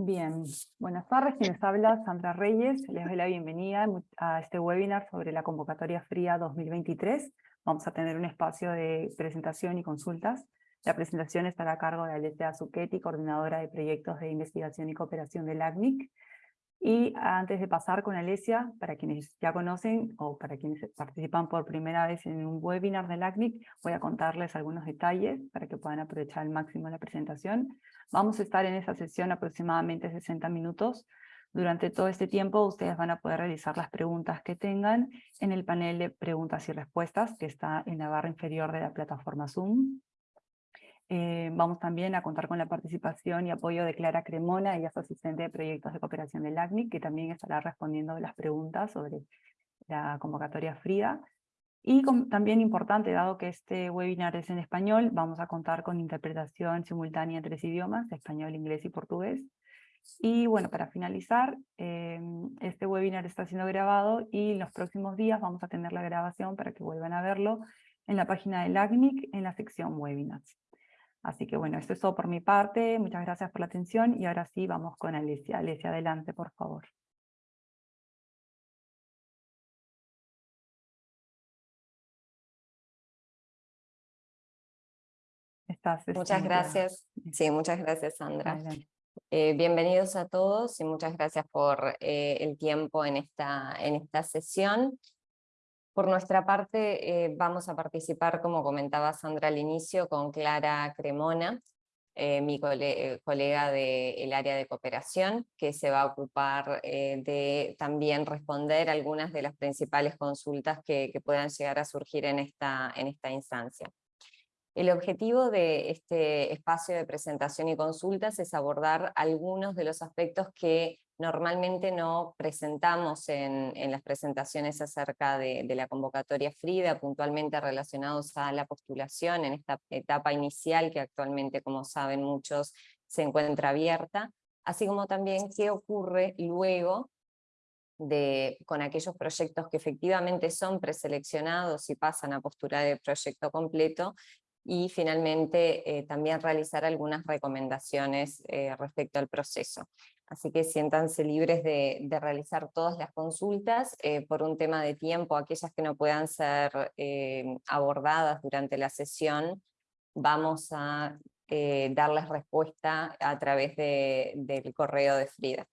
Bien, buenas tardes, quienes habla Sandra Reyes, les doy la bienvenida a este webinar sobre la convocatoria fría 2023. Vamos a tener un espacio de presentación y consultas. La presentación estará a cargo de Alessia Zucchetti, coordinadora de proyectos de investigación y cooperación del ACNIC. Y antes de pasar con Alesia, para quienes ya conocen o para quienes participan por primera vez en un webinar del ACNIC, voy a contarles algunos detalles para que puedan aprovechar al máximo la presentación. Vamos a estar en esa sesión aproximadamente 60 minutos. Durante todo este tiempo ustedes van a poder realizar las preguntas que tengan en el panel de preguntas y respuestas que está en la barra inferior de la plataforma Zoom. Eh, vamos también a contar con la participación y apoyo de Clara Cremona, ella es asistente de proyectos de cooperación del ACNIC, que también estará respondiendo las preguntas sobre la convocatoria FRIDA. Y también importante, dado que este webinar es en español, vamos a contar con interpretación simultánea en tres idiomas, español, inglés y portugués. Y bueno, para finalizar, eh, este webinar está siendo grabado y en los próximos días vamos a tener la grabación para que vuelvan a verlo en la página del ACNIC en la sección webinars. Así que bueno, esto es todo por mi parte. Muchas gracias por la atención y ahora sí vamos con Alicia. Alicia, adelante, por favor. Muchas gracias. Sí, muchas gracias, Sandra. Eh, bienvenidos a todos y muchas gracias por eh, el tiempo en esta, en esta sesión. Por nuestra parte eh, vamos a participar, como comentaba Sandra al inicio, con Clara Cremona, eh, mi colega del área de cooperación, que se va a ocupar de también responder algunas de las principales consultas que, que, puedan llegar a surgir en esta, en esta instancia. El objetivo de este espacio de presentación y consultas es abordar algunos de los aspectos que normalmente no presentamos en, las presentaciones acerca de, la convocatoria FRIDA, puntualmente relacionados a la postulación en esta etapa inicial que actualmente, como saben muchos, se encuentra abierta, así como también qué ocurre luego de, con aquellos proyectos que efectivamente son preseleccionados y pasan a postular el proyecto completo y finalmente eh, también realizar algunas recomendaciones eh, respecto al proceso. Así que siéntanse libres de, realizar todas las consultas, eh, por un tema de tiempo, aquellas que no puedan ser abordadas durante la sesión, vamos a darles respuesta a través del correo de Frida.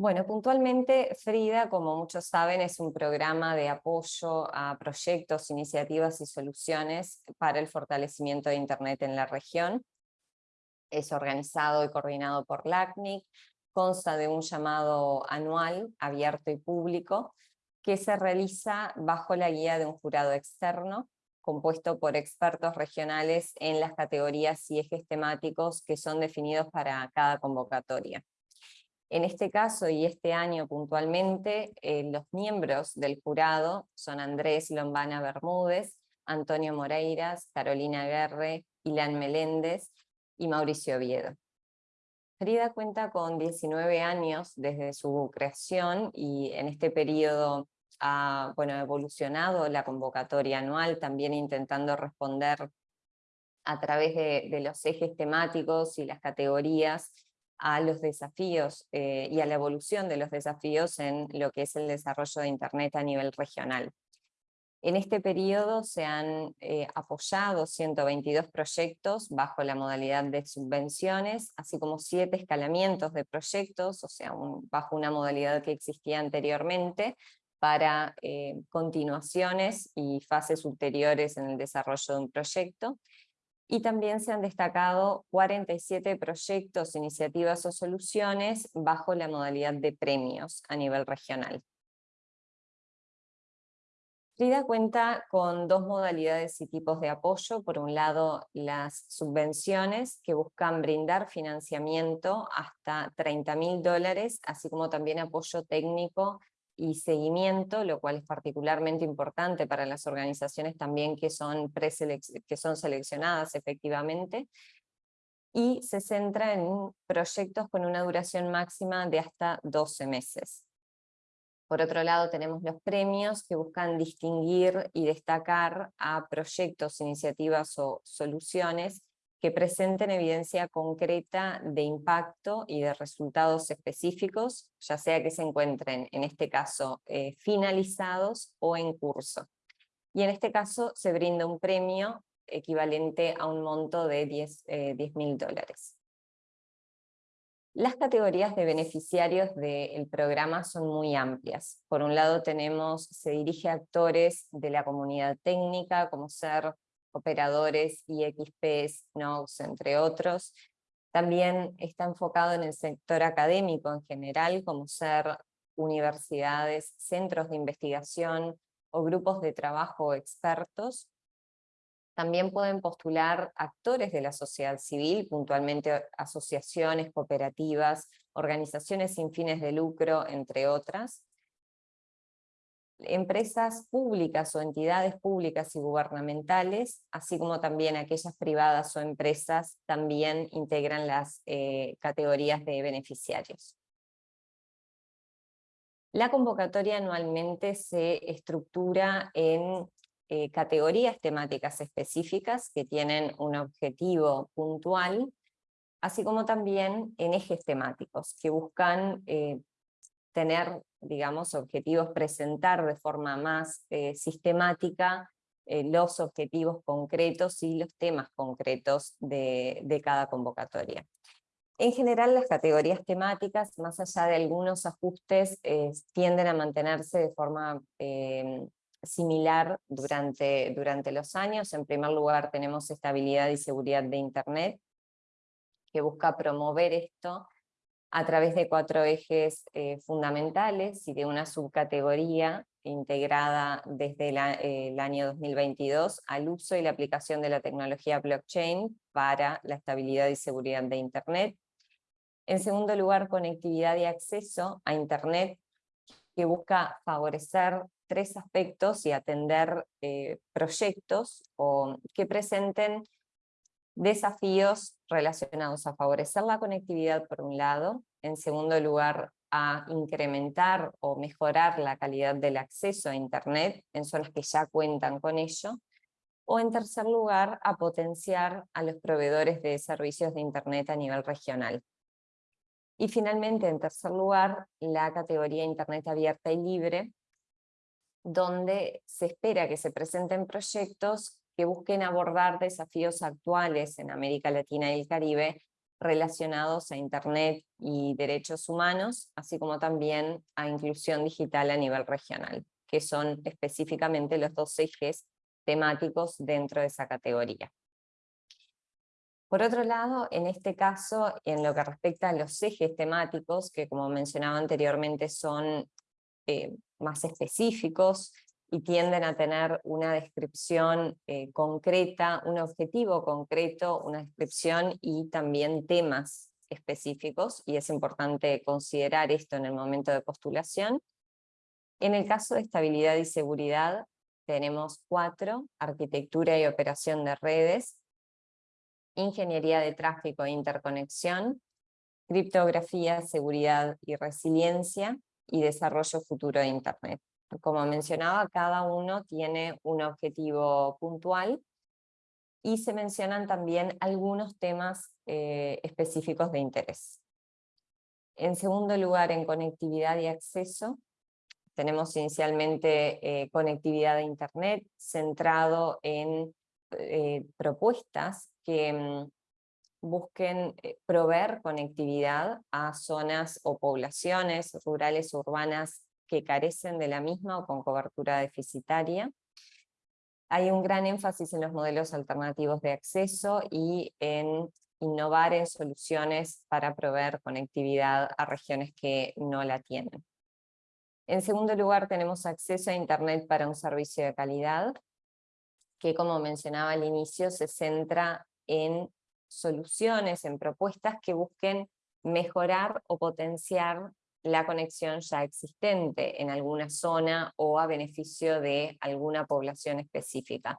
Bueno, puntualmente Frida, como muchos saben, es un programa de apoyo a proyectos, iniciativas y soluciones para el fortalecimiento de Internet en la región. Es organizado y coordinado por LACNIC, consta de un llamado anual, abierto y público, que se realiza bajo la guía de un jurado externo, compuesto por expertos regionales en las categorías y ejes temáticos que son definidos para cada convocatoria. En este caso y este año puntualmente, eh, los miembros del jurado son Andrés Lombana Bermúdez, Antonio Moreiras, Carolina Guerre, Ilan Meléndez y Mauricio Oviedo. Frida cuenta con 19 años desde su creación y en este periodo ha bueno, evolucionado la convocatoria anual, también intentando responder a través de los ejes temáticos y las categorías a los desafíos eh, y a la evolución de los desafíos en lo que es el desarrollo de Internet a nivel regional. En este periodo se han eh, apoyado 122 proyectos bajo la modalidad de subvenciones, así como siete escalamientos de proyectos, o sea, bajo una modalidad que existía anteriormente, para eh, continuaciones y fases ulteriores en el desarrollo de un proyecto, y también se han destacado 47 proyectos, iniciativas o soluciones bajo la modalidad de premios a nivel regional. FRIDA cuenta con dos modalidades y tipos de apoyo. Por un lado, las subvenciones que buscan brindar financiamiento hasta 30 mil dólares, así como también apoyo técnico y seguimiento, lo cual es particularmente importante para las organizaciones también que son, que son seleccionadas efectivamente, y se centra en proyectos con una duración máxima de hasta 12 meses. Por otro lado tenemos los premios que buscan distinguir y destacar a proyectos, iniciativas o soluciones que presenten evidencia concreta de impacto y de resultados específicos, ya sea que se encuentren, en este caso, eh, finalizados o en curso. Y en este caso se brinda un premio equivalente a un monto de 10 eh, mil dólares. Las categorías de beneficiarios del programa son muy amplias. Por un lado tenemos, se dirige a actores de la comunidad técnica, como ser operadores, IXPs, NOX, entre otros. También está enfocado en el sector académico en general, como ser universidades, centros de investigación o grupos de trabajo expertos. También pueden postular actores de la sociedad civil, puntualmente asociaciones, cooperativas, organizaciones sin fines de lucro, entre otras empresas públicas o entidades públicas y gubernamentales, así como también aquellas privadas o empresas, también integran las eh, categorías de beneficiarios. La convocatoria anualmente se estructura en eh, categorías temáticas específicas que tienen un objetivo puntual, así como también en ejes temáticos que buscan eh, tener, digamos, objetivos, presentar de forma más eh, sistemática eh, los objetivos concretos y los temas concretos de, cada convocatoria. En general las categorías temáticas, más allá de algunos ajustes, eh, tienden a mantenerse de forma similar durante, durante los años. En primer lugar tenemos estabilidad y seguridad de Internet, que busca promover esto a través de cuatro ejes eh, fundamentales y de una subcategoría integrada desde el año 2022 al uso y la aplicación de la tecnología blockchain para la estabilidad y seguridad de Internet. En segundo lugar, conectividad y acceso a Internet, que busca favorecer tres aspectos y atender eh, proyectos o que presenten desafíos relacionados a favorecer la conectividad por un lado, en segundo lugar a incrementar o mejorar la calidad del acceso a Internet en zonas que ya cuentan con ello, o en tercer lugar a potenciar a los proveedores de servicios de Internet a nivel regional. Y finalmente, en tercer lugar, la categoría Internet abierta y libre, donde se espera que se presenten proyectos que busquen abordar desafíos actuales en América Latina y el Caribe relacionados a Internet y derechos humanos, así como también a inclusión digital a nivel regional, que son específicamente los dos ejes temáticos dentro de esa categoría. Por otro lado, en este caso, en lo que respecta a los ejes temáticos, que como mencionaba anteriormente son eh, más específicos, y tienden a tener una descripción eh, concreta, un objetivo concreto, una descripción y también temas específicos, y es importante considerar esto en el momento de postulación. En el caso de estabilidad y seguridad, tenemos cuatro, arquitectura y operación de redes, ingeniería de tráfico e interconexión, criptografía, seguridad y resiliencia, y desarrollo futuro de Internet. Como mencionaba, cada uno tiene un objetivo puntual y se mencionan también algunos temas eh, específicos de interés. En segundo lugar, en conectividad y acceso, tenemos inicialmente eh, conectividad de Internet, centrado en eh, propuestas que mm, busquen proveer conectividad a zonas o poblaciones rurales o urbanas que carecen de la misma o con cobertura deficitaria. Hay un gran énfasis en los modelos alternativos de acceso y en innovar en soluciones para proveer conectividad a regiones que no la tienen. En segundo lugar, tenemos acceso a Internet para un servicio de calidad, que como mencionaba al inicio, se centra en soluciones, en propuestas que busquen mejorar o potenciar la conexión ya existente en alguna zona o a beneficio de alguna población específica.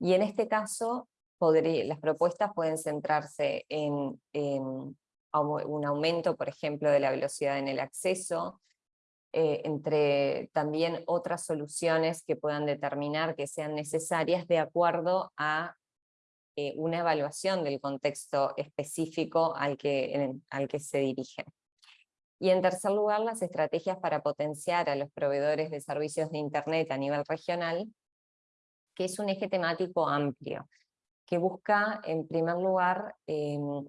Y en este caso, las propuestas pueden centrarse en, un aumento, por ejemplo, de la velocidad en el acceso, eh, entre también otras soluciones que puedan determinar que sean necesarias de acuerdo a eh, una evaluación del contexto específico al que, al que se dirigen. Y en tercer lugar, las estrategias para potenciar a los proveedores de servicios de Internet a nivel regional, que es un eje temático amplio, que busca, en primer lugar, em,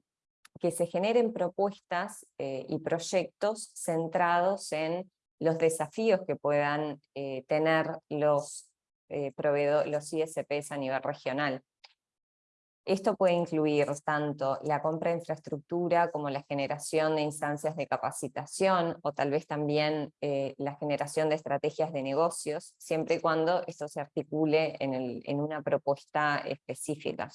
que se generen propuestas eh, y proyectos centrados en los desafíos que puedan eh, tener los, eh, los ISPs a nivel regional. Esto puede incluir tanto la compra de infraestructura como la generación de instancias de capacitación o tal vez también eh, la generación de estrategias de negocios, siempre y cuando esto se articule en, una propuesta específica.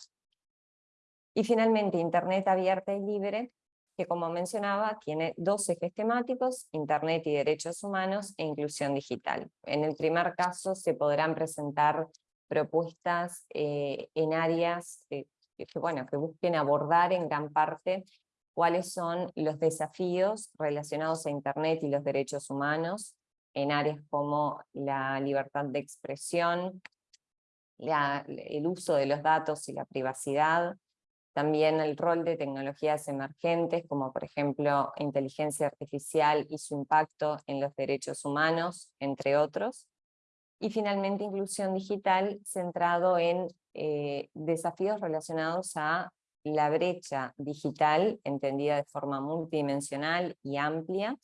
Y finalmente, Internet abierta y libre, que como mencionaba, tiene dos ejes temáticos, Internet y derechos humanos e inclusión digital. En el primer caso se podrán presentar propuestas eh, en áreas eh, que, bueno, que busquen abordar en gran parte cuáles son los desafíos relacionados a Internet y los derechos humanos en áreas como la libertad de expresión, el uso de los datos y la privacidad, también el rol de tecnologías emergentes, como por ejemplo inteligencia artificial y su impacto en los derechos humanos, entre otros. Y finalmente inclusión digital centrado en eh, desafíos relacionados a la brecha digital, entendida de forma multidimensional y amplia,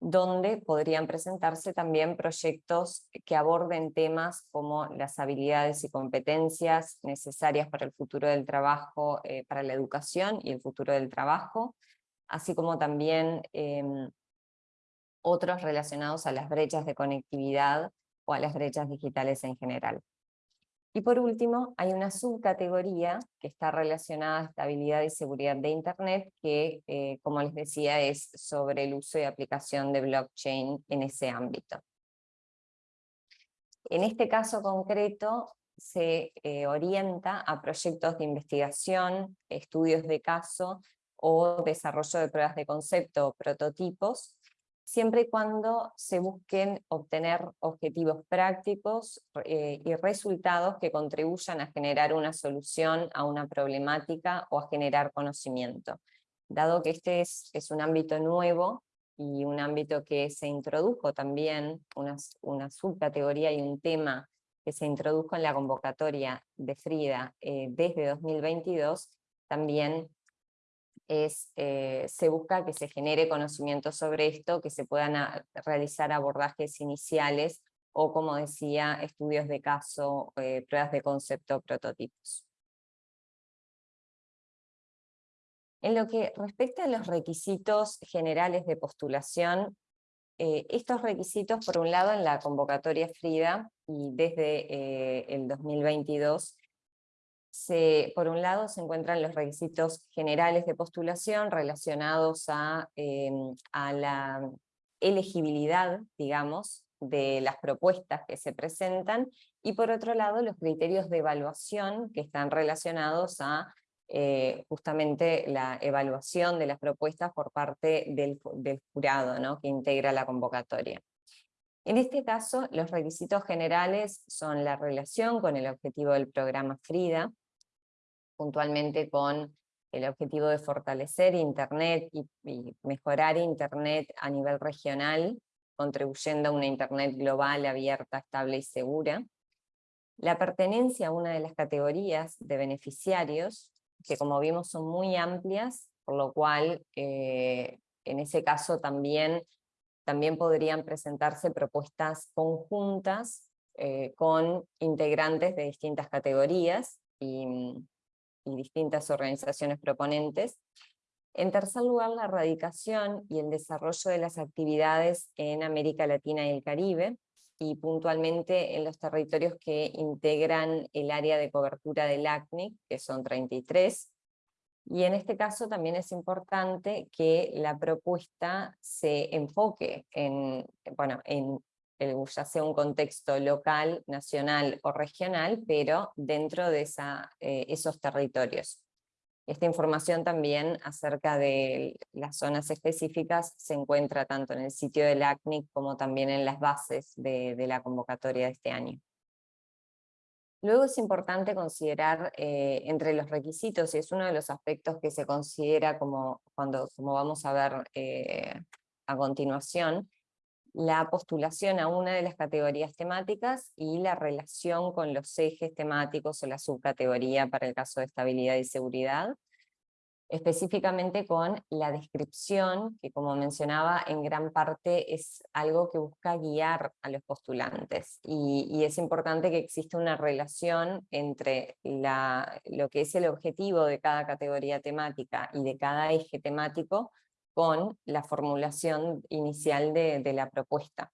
donde podrían presentarse también proyectos que aborden temas como las habilidades y competencias necesarias para el futuro del trabajo, eh, para la educación y el futuro del trabajo, así como también em, otros relacionados a las brechas de conectividad o a las brechas digitales en general. Y por último, hay una subcategoría que está relacionada a estabilidad y seguridad de Internet, que, eh, como les decía, es sobre el uso y aplicación de blockchain en ese ámbito. En este caso concreto, se eh, orienta a proyectos de investigación, estudios de caso o desarrollo de pruebas de concepto o prototipos, siempre y cuando se busquen obtener objetivos prácticos eh, y resultados que contribuyan a generar una solución a una problemática o a generar conocimiento. Dado que este es, un ámbito nuevo y un ámbito que se introdujo también, una, subcategoría y un tema que se introdujo en la convocatoria de Frida eh, desde 2022, también eh, se busca que se genere conocimiento sobre esto, que se puedan realizar abordajes iniciales o, como decía, estudios de caso, eh, pruebas de concepto, prototipos. En lo que respecta a los requisitos generales de postulación, eh, estos requisitos, por un lado, en la convocatoria FRIDA, y desde el 2022, por un lado se encuentran los requisitos generales de postulación relacionados a, em, a la elegibilidad, digamos, de las propuestas que se presentan, y por otro lado los criterios de evaluación que están relacionados a eh, justamente la evaluación de las propuestas por parte del, del jurado ¿no? que integra la convocatoria. En este caso, los requisitos generales son la relación con el objetivo del programa FRIDA, puntualmente con el objetivo de fortalecer Internet y, mejorar Internet a nivel regional, contribuyendo a una Internet global, abierta, estable y segura. La pertenencia a una de las categorías de beneficiarios, que como vimos son muy amplias, por lo cual eh, en ese caso también, también podrían presentarse propuestas conjuntas eh, con integrantes de distintas categorías, y, y distintas organizaciones proponentes. En tercer lugar, la erradicación y el desarrollo de las actividades en América Latina y el Caribe, y puntualmente en los territorios que integran el área de cobertura del ACNIC, que son 33, y en este caso también es importante que la propuesta se enfoque en, bueno, en ya sea un contexto local, nacional o regional, pero dentro de eh, esos territorios. Esta información también acerca de las zonas específicas se encuentra tanto en el sitio del ACNIC como también en las bases de, de la convocatoria de este año. Luego es importante considerar eh, entre los requisitos, y es uno de los aspectos que se considera como, cuando, como vamos a ver eh, a continuación, la postulación a una de las categorías temáticas y la relación con los ejes temáticos o la subcategoría para el caso de estabilidad y seguridad, específicamente con la descripción, que como mencionaba, en gran parte es algo que busca guiar a los postulantes, y, es importante que exista una relación entre lo que es el objetivo de cada categoría temática y de cada eje temático, con la formulación inicial de, la propuesta.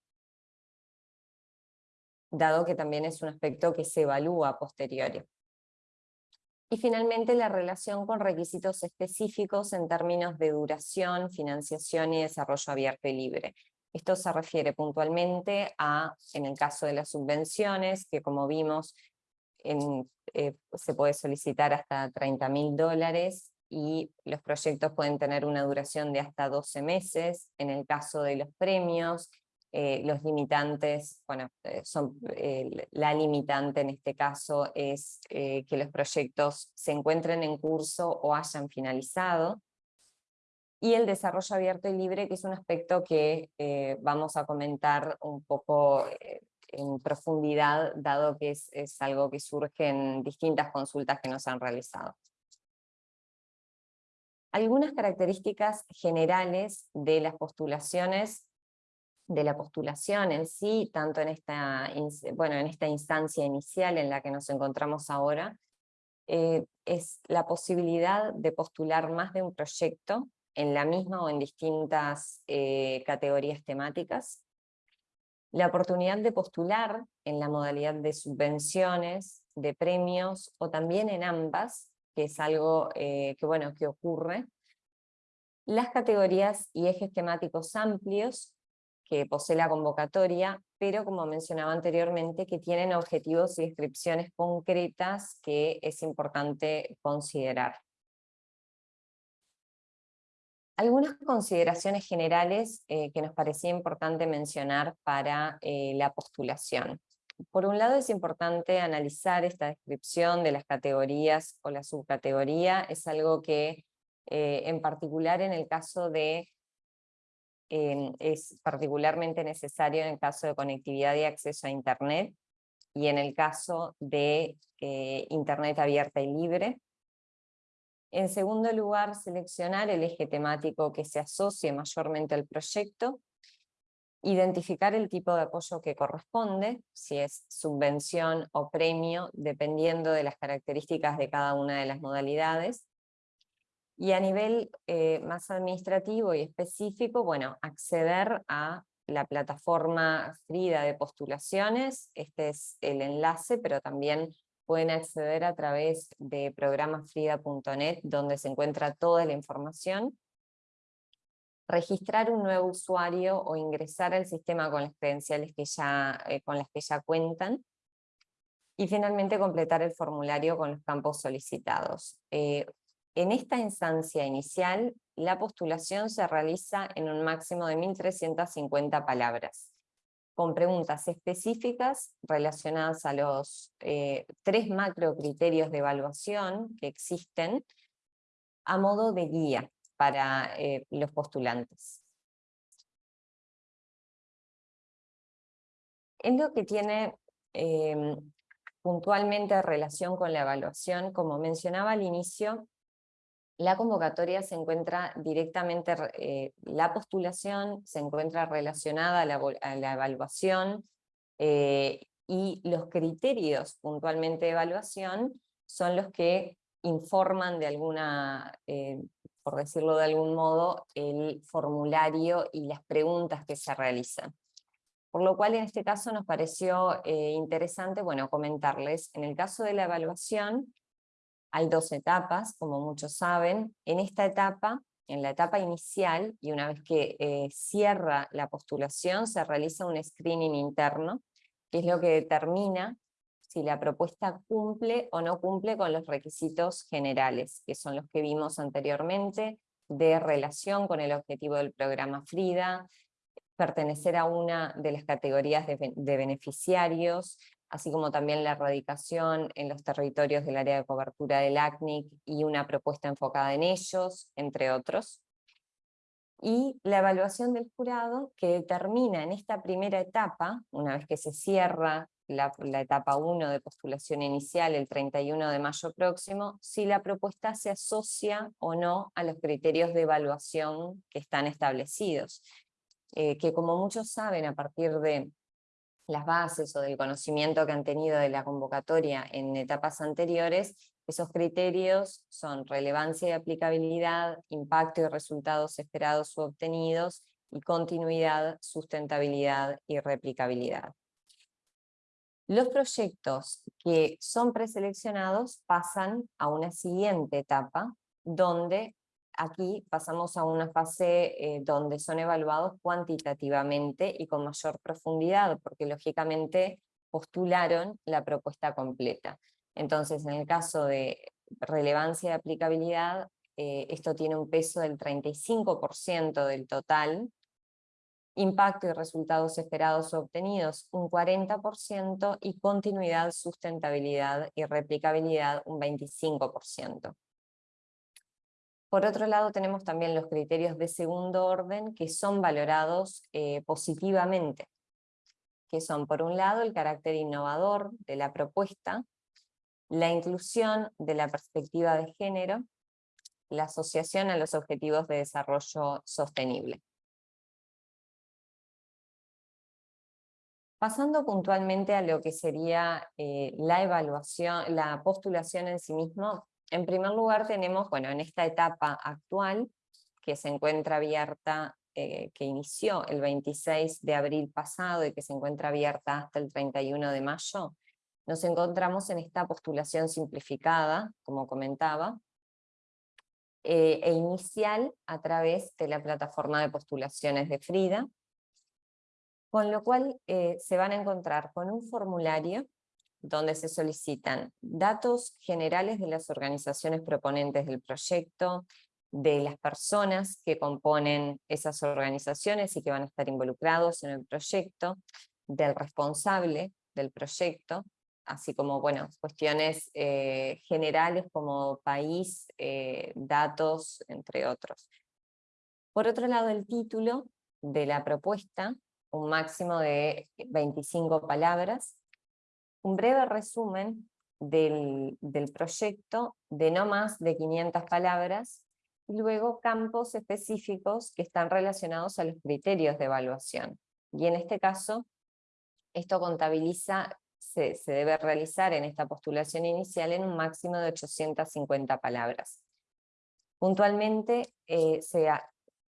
Dado que también es un aspecto que se evalúa a posteriori. Y finalmente la relación con requisitos específicos en términos de duración, financiación y desarrollo abierto y libre. Esto se refiere puntualmente a, en el caso de las subvenciones, que como vimos eh, se puede solicitar hasta 30 mil dólares y los proyectos pueden tener una duración de hasta 12 meses. En el caso de los premios, eh, los limitantes, bueno, eh, son, eh, la limitante en este caso es que los proyectos se encuentren en curso o hayan finalizado. Y el desarrollo abierto y libre, que es un aspecto que vamos a comentar un poco en profundidad, dado que es, es algo que surge en distintas consultas que nos han realizado. Algunas características generales de las postulaciones, de la postulación en sí, tanto en esta, bueno, en esta instancia inicial en la que nos encontramos ahora, eh, es la posibilidad de postular más de un proyecto en la misma o en distintas eh, categorías temáticas, la oportunidad de postular en la modalidad de subvenciones, de premios o también en ambas, que es algo eh, que, bueno, que ocurre. Las categorías y ejes temáticos amplios que posee la convocatoria, pero como mencionaba anteriormente, que tienen objetivos y descripciones concretas que es importante considerar. Algunas consideraciones generales eh, que nos parecía importante mencionar para eh, la postulación por un lado es importante analizar esta descripción de las categorías o la subcategoría, es algo que eh, en particular en el caso de, es particularmente necesario en el caso de conectividad y acceso a Internet, y en el caso de eh, Internet abierta y libre. En segundo lugar, seleccionar el eje temático que se asocie mayormente al proyecto, identificar el tipo de apoyo que corresponde, si es subvención o premio, dependiendo de las características de cada una de las modalidades. Y a nivel eh, más administrativo y específico, bueno, acceder a la plataforma Frida de postulaciones, este es el enlace, pero también pueden acceder a través de programafrida.net, donde se encuentra toda la información, registrar un nuevo usuario o ingresar al sistema con las credenciales que ya, eh, con las que ya cuentan, y finalmente completar el formulario con los campos solicitados. Eh, en esta instancia inicial, la postulación se realiza en un máximo de 1.350 palabras, con preguntas específicas relacionadas a los eh, tres macro criterios de evaluación que existen, a modo de guía para eh, los postulantes. En lo que tiene em, puntualmente relación con la evaluación, como mencionaba al inicio, la convocatoria se encuentra directamente, eh, la postulación se encuentra relacionada a la, evaluación eh, y los criterios puntualmente de evaluación son los que informan de alguna por decirlo de algún modo, el formulario y las preguntas que se realizan. Por lo cual en este caso nos pareció eh, interesante bueno, comentarles, en el caso de la evaluación hay dos etapas, como muchos saben, en esta etapa, en la etapa inicial, y una vez que eh, cierra la postulación, se realiza un screening interno, que es lo que determina si la propuesta cumple o no cumple con los requisitos generales, que son los que vimos anteriormente, de relación con el objetivo del programa FRIDA, pertenecer a una de las categorías de, beneficiarios, así como también la erradicación en los territorios del área de cobertura del ACNIC y una propuesta enfocada en ellos, entre otros. Y la evaluación del jurado que determina en esta primera etapa, una vez que se cierra la, etapa 1 de postulación inicial el 31 de mayo próximo, si la propuesta se asocia o no a los criterios de evaluación que están establecidos. Eh, que como muchos saben, a partir de las bases o del conocimiento que han tenido de la convocatoria en etapas anteriores, esos criterios son relevancia y aplicabilidad, impacto y resultados esperados u obtenidos, y continuidad, sustentabilidad y replicabilidad. Los proyectos que son preseleccionados pasan a una siguiente etapa, donde aquí pasamos a una fase eh, donde son evaluados cuantitativamente y con mayor profundidad, porque lógicamente postularon la propuesta completa. Entonces, en el caso de relevancia y aplicabilidad, eh, esto tiene un peso del 35% del total, impacto y resultados esperados obtenidos un 40% y continuidad, sustentabilidad y replicabilidad un 25%. Por otro lado tenemos también los criterios de segundo orden que son valorados eh, positivamente, que son por un lado el carácter innovador de la propuesta, la inclusión de la perspectiva de género, la asociación a los objetivos de desarrollo sostenible. Pasando puntualmente a lo que sería eh, la evaluación, la postulación en sí mismo, en primer lugar tenemos, bueno, en esta etapa actual, que se encuentra abierta, eh, que inició el 26 de abril pasado y que se encuentra abierta hasta el 31 de mayo, nos encontramos en esta postulación simplificada, como comentaba, eh, e inicial a través de la plataforma de postulaciones de Frida, con lo cual eh, se van a encontrar con un formulario donde se solicitan datos generales de las organizaciones proponentes del proyecto, de las personas que componen esas organizaciones y que van a estar involucrados en el proyecto, del responsable del proyecto, así como bueno, cuestiones eh, generales como país, eh, datos, entre otros. Por otro lado, el título de la propuesta un máximo de 25 palabras, un breve resumen del, proyecto de no más de 500 palabras, y luego campos específicos que están relacionados a los criterios de evaluación. Y en este caso, esto contabiliza, se, debe realizar en esta postulación inicial en un máximo de 850 palabras. Puntualmente eh,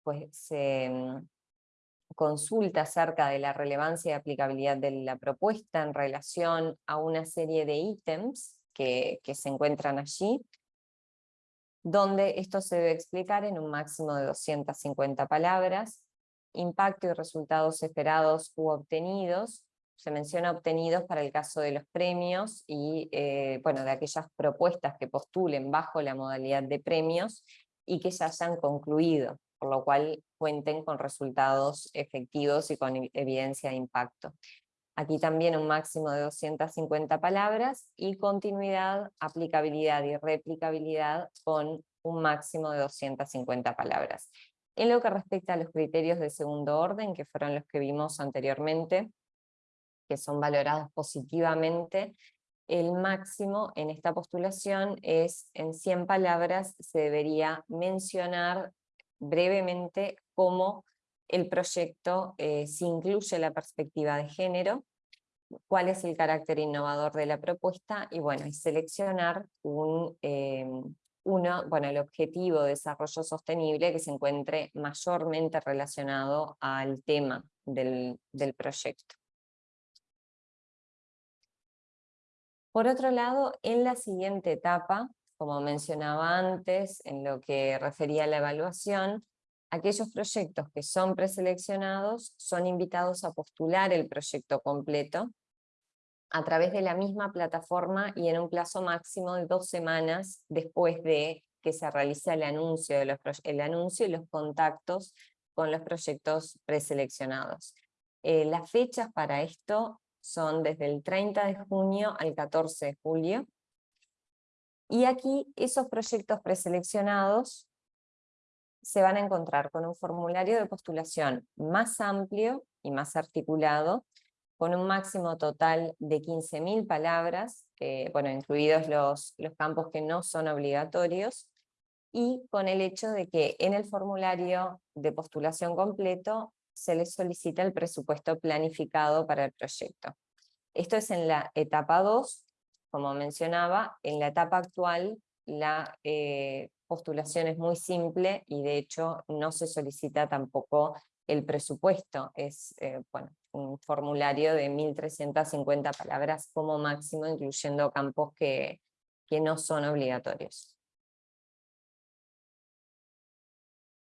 pues, se, consulta acerca de la relevancia y aplicabilidad de la propuesta en relación a una serie de ítems que, se encuentran allí, donde esto se debe explicar en un máximo de 250 palabras, impacto y resultados esperados u obtenidos, se menciona obtenidos para el caso de los premios y eh, bueno, de aquellas propuestas que postulen bajo la modalidad de premios y que ya hayan concluido por lo cual cuenten con resultados efectivos y con evidencia de impacto. Aquí también un máximo de 250 palabras y continuidad, aplicabilidad y replicabilidad con un máximo de 250 palabras. En lo que respecta a los criterios de segundo orden, que fueron los que vimos anteriormente, que son valorados positivamente, el máximo en esta postulación es en 100 palabras se debería mencionar brevemente cómo el proyecto eh, si incluye la perspectiva de género, cuál es el carácter innovador de la propuesta y bueno, y seleccionar un, em, uno, bueno, el objetivo de desarrollo sostenible que se encuentre mayormente relacionado al tema del, del proyecto. Por otro lado, en la siguiente etapa como mencionaba antes, en lo que refería a la evaluación, aquellos proyectos que son preseleccionados son invitados a postular el proyecto completo a través de la misma plataforma y en un plazo máximo de dos semanas después de que se realice el anuncio, de los, el anuncio y los contactos con los proyectos preseleccionados. Eh, las fechas para esto son desde el 30 de junio al 14 de julio. Y aquí esos proyectos preseleccionados se van a encontrar con un formulario de postulación más amplio y más articulado, con un máximo total de 15.000 palabras, bueno, incluidos los, los campos que no son obligatorios, y con el hecho de que en el formulario de postulación completo se les solicita el presupuesto planificado para el proyecto. Esto es en la etapa 2, como mencionaba, en la etapa actual la eh, postulación es muy simple y de hecho no se solicita tampoco el presupuesto, es eh, bueno, un formulario de 1.350 palabras como máximo, incluyendo campos que, que no son obligatorios.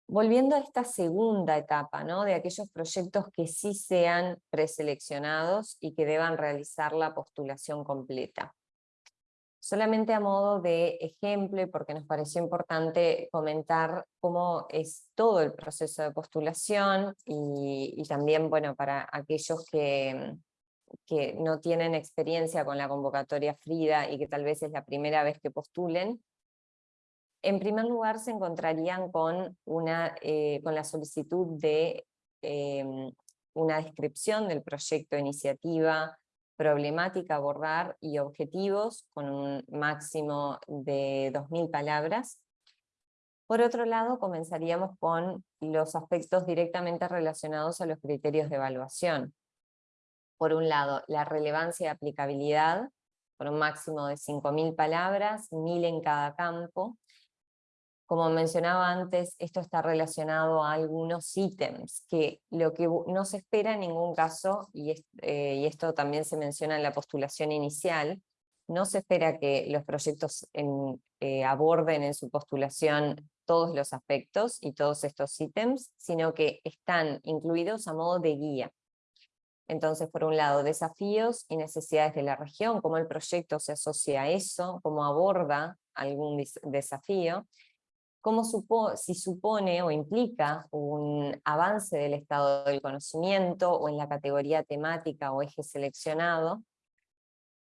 Volviendo a esta segunda etapa, ¿no? de aquellos proyectos que sí sean preseleccionados y que deban realizar la postulación completa. Solamente a modo de ejemplo, porque nos pareció importante comentar cómo es todo el proceso de postulación, y, también bueno, para aquellos que, que no tienen experiencia con la convocatoria FRIDA y que tal vez es la primera vez que postulen, en primer lugar se encontrarían con, una, eh, con la solicitud de em, una descripción del proyecto de iniciativa, problemática abordar y objetivos con un máximo de 2.000 palabras. Por otro lado, comenzaríamos con los aspectos directamente relacionados a los criterios de evaluación. Por un lado, la relevancia y aplicabilidad, con un máximo de 5.000 palabras, 1.000 en cada campo, como mencionaba antes, esto está relacionado a algunos ítems, que lo que no se espera en ningún caso, eh, y, esto también se menciona en la postulación inicial, no se espera que los proyectos eh, aborden en su postulación todos los aspectos y todos estos ítems, sino que están incluidos a modo de guía. Entonces, por un lado, desafíos y necesidades de la región, cómo el proyecto se asocia a eso, cómo aborda algún desafío, cómo si supone o implica un avance del estado del conocimiento o en la categoría temática o eje seleccionado.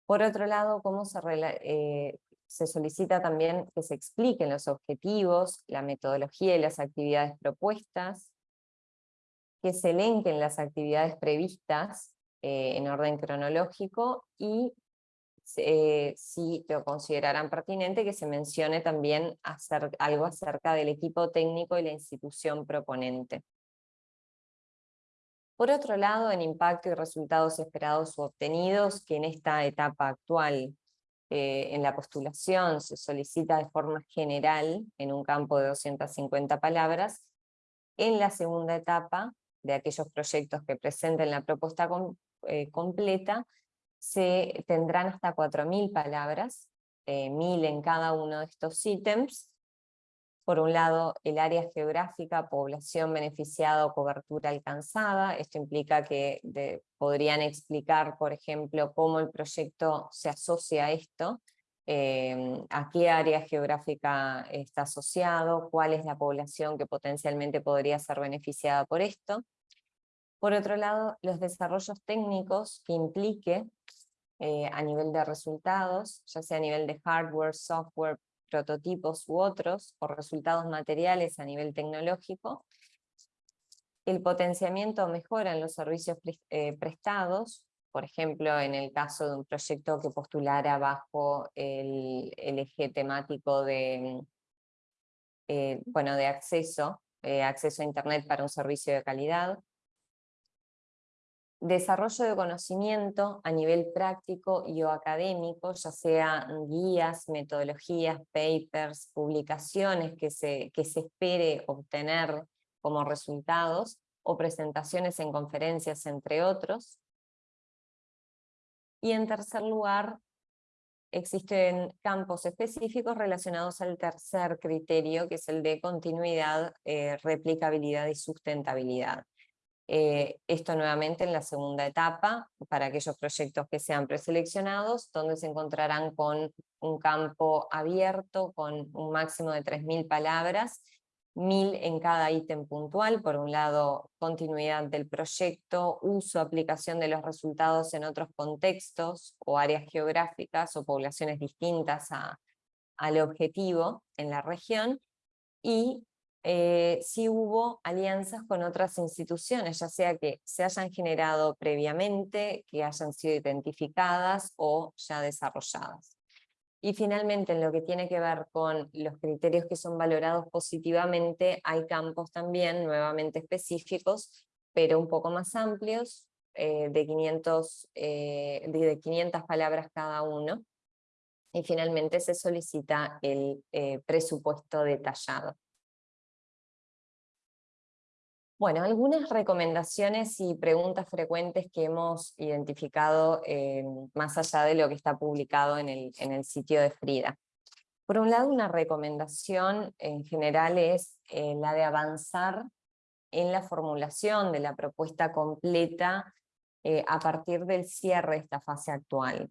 Por otro lado, cómo se, eh, se solicita también que se expliquen los objetivos, la metodología y las actividades propuestas, que se elenquen las actividades previstas eh, en orden cronológico y eh, si lo considerarán pertinente, que se mencione también algo acerca del equipo técnico y la institución proponente. Por otro lado, en impacto y resultados esperados u obtenidos, que en esta etapa actual eh, en la postulación se solicita de forma general en un campo de 250 palabras, en la segunda etapa de aquellos proyectos que presenten la propuesta eh, completa, se tendrán hasta 4.000 palabras, eh, 1.000 en cada uno de estos ítems. Por un lado, el área geográfica, población beneficiada o cobertura alcanzada. Esto implica que podrían explicar, por ejemplo, cómo el proyecto se asocia a esto, eh, a qué área geográfica está asociado, cuál es la población que potencialmente podría ser beneficiada por esto. Por otro lado, los desarrollos técnicos que implique eh, a nivel de resultados, ya sea a nivel de hardware, software, prototipos u otros, o resultados materiales a nivel tecnológico, el potenciamiento mejora en los servicios eh, prestados, por ejemplo, en el caso de un proyecto que postulara bajo el, eje temático de, eh, bueno, de acceso, acceso a Internet para un servicio de calidad, desarrollo de conocimiento a nivel práctico y o académico, ya sea guías, metodologías, papers, publicaciones que se, que se espere obtener como resultados, o presentaciones en conferencias, entre otros. Y en tercer lugar, existen campos específicos relacionados al tercer criterio, que es el de continuidad, eh, replicabilidad y sustentabilidad. Eh, esto nuevamente en la segunda etapa, para aquellos proyectos que sean preseleccionados, donde se encontrarán con un campo abierto, con un máximo de 3.000 palabras, mil en cada ítem puntual, por un lado continuidad del proyecto, uso, aplicación de los resultados en otros contextos o áreas geográficas o poblaciones distintas al objetivo en la región, y eh, hubo alianzas con otras instituciones, ya sea que se hayan generado previamente, que hayan sido identificadas o ya desarrolladas. Y finalmente, en lo que tiene que ver con los criterios que son valorados positivamente, hay campos también nuevamente específicos, pero un poco más amplios, eh, de, 500, eh, de 500 palabras cada uno. Y finalmente se solicita el eh, presupuesto detallado. Bueno, algunas recomendaciones y preguntas frecuentes que hemos identificado eh, más allá de lo que está publicado en el, en el, sitio de Frida. Por un lado, una recomendación en general es eh, la de avanzar en la formulación de la propuesta completa eh, a partir del cierre de esta fase actual.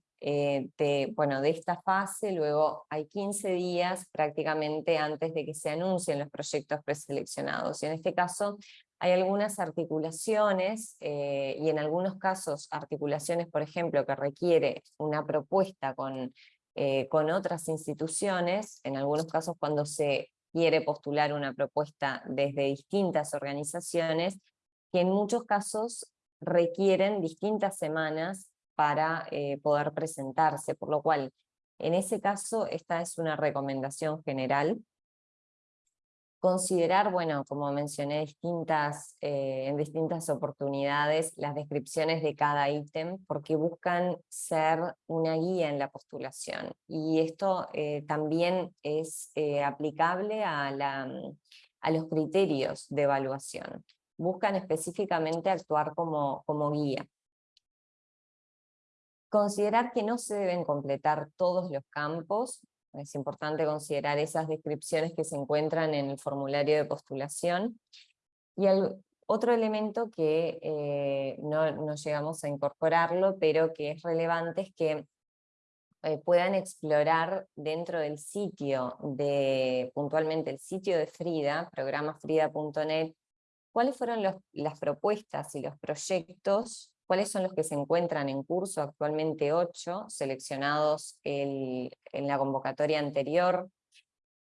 bueno, de esta fase luego hay 15 días prácticamente antes de que se anuncien los proyectos preseleccionados. Y en este caso hay algunas articulaciones, eh, y en algunos casos articulaciones, por ejemplo, que requiere una propuesta con, eh, con otras instituciones, en algunos casos cuando se quiere postular una propuesta desde distintas organizaciones, que en muchos casos requieren distintas semanas para eh, poder presentarse, por lo cual en ese caso esta es una recomendación general Considerar, bueno, como mencioné distintas, eh, en distintas oportunidades, las descripciones de cada ítem, porque buscan ser una guía en la postulación. Y esto eh, también es eh, aplicable mm, a los criterios de evaluación. Buscan específicamente actuar como guía. Considerar que no se deben completar todos los campos, es importante considerar esas descripciones que se encuentran en el formulario de postulación. Y otro elemento que eh, no, llegamos a incorporarlo, pero que es relevante, es que eh, puedan explorar dentro del sitio, de puntualmente el sitio de Frida, programafrida.net, cuáles fueron las propuestas y los proyectos cuáles son los que se encuentran en curso, actualmente ocho, seleccionados en la convocatoria anterior.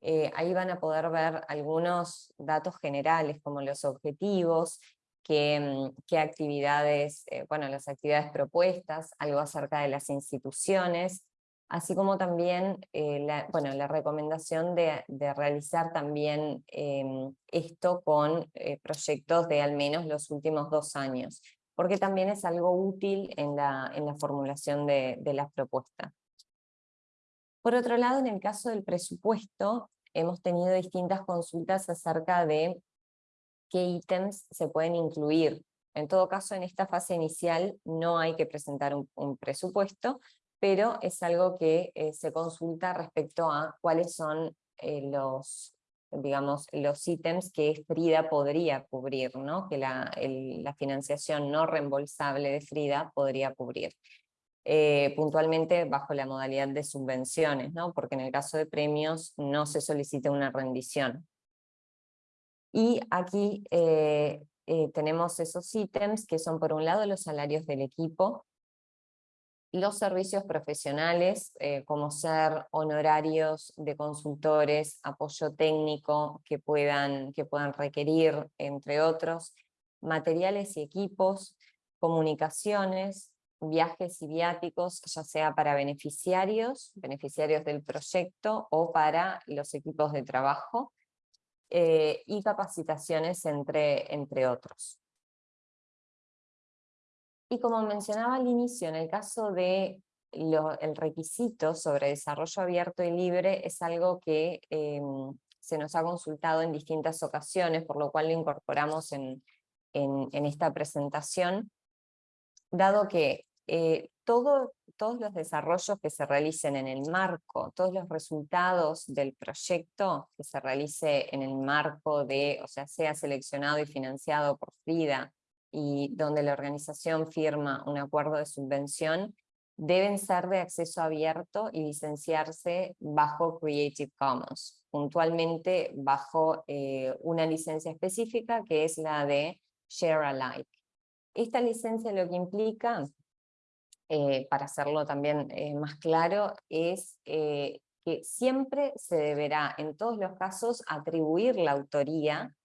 Eh, ahí van a poder ver algunos datos generales como los objetivos, qué, mm, actividades, eh, bueno, las actividades propuestas, algo acerca de las instituciones, así como también eh, la, bueno, la recomendación de, realizar también em, esto con proyectos de al menos los últimos dos años porque también es algo útil en la, en la formulación de, de las propuestas. Por otro lado, en el caso del presupuesto, hemos tenido distintas consultas acerca de qué ítems se pueden incluir. En todo caso, en esta fase inicial no hay que presentar un, presupuesto, pero es algo que eh, se consulta respecto a cuáles son eh, los, digamos, los ítems que Frida podría cubrir, ¿no? que la, financiación no reembolsable de Frida podría cubrir. Eh, puntualmente bajo la modalidad de subvenciones, ¿no? porque en el caso de premios no se solicita una rendición. Y aquí eh, eh, tenemos esos ítems que son por un lado los salarios del equipo, los servicios profesionales, eh, como ser honorarios de consultores, apoyo técnico que puedan, que puedan requerir, entre otros, materiales y equipos, comunicaciones, viajes y viáticos, ya sea para beneficiarios, beneficiarios del proyecto o para los equipos de trabajo, eh, y capacitaciones entre, entre otros. Y como mencionaba al inicio, en el caso de requisito sobre desarrollo abierto y libre es algo que em, se nos ha consultado en distintas ocasiones, por lo cual lo incorporamos en, en, esta presentación, dado que eh, todo, todos los desarrollos que se realicen en el marco, todos los resultados del proyecto que se realice en el marco de, o sea, sea seleccionado y financiado por FRIDA, y donde la organización firma un acuerdo de subvención, deben ser de acceso abierto y licenciarse bajo Creative Commons. puntualmente bajo una licencia específica que es la de Share Alike. Esta licencia lo que implica, para hacerlo también más claro, es que siempre se deberá en todos los casos atribuir la autoría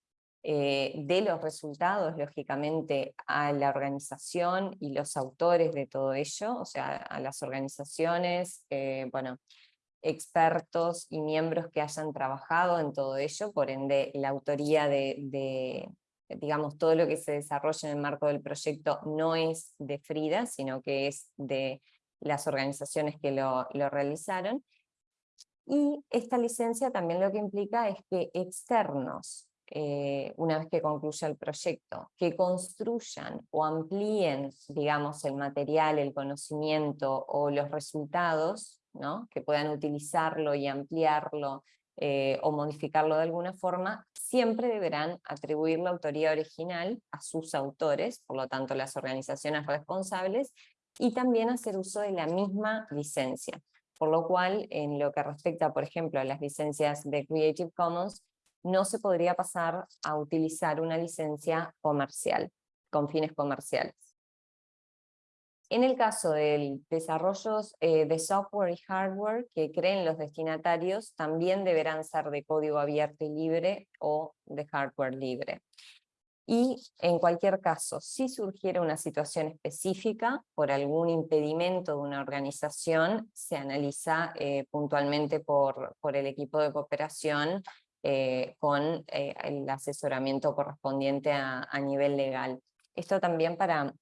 eh, de los resultados, lógicamente, a la organización y los autores de todo ello, o sea, a las organizaciones, eh, bueno, expertos y miembros que hayan trabajado en todo ello, por ende la autoría de, digamos, todo lo que se desarrolla en el marco del proyecto no es de Frida, sino que es de las organizaciones que lo, lo realizaron. Y esta licencia también lo que implica es que externos eh, una vez que concluya el proyecto, que construyan o amplíen, digamos, el material, el conocimiento o los resultados, ¿no? que puedan utilizarlo y ampliarlo eh, o modificarlo de alguna forma, siempre deberán atribuir la autoría original a sus autores, por lo tanto las organizaciones responsables, y también hacer uso de la misma licencia. Por lo cual, en lo que respecta, por ejemplo, a las licencias de Creative Commons, no se podría pasar a utilizar una licencia comercial, con fines comerciales. En el caso de desarrollos eh, de software y hardware que creen los destinatarios, también deberán ser de código abierto y libre o de hardware libre. Y en cualquier caso, si surgiera una situación específica por algún impedimento de una organización, se analiza eh, puntualmente por, por el equipo de cooperación eh, con eh, el asesoramiento correspondiente a, nivel legal. Esto también para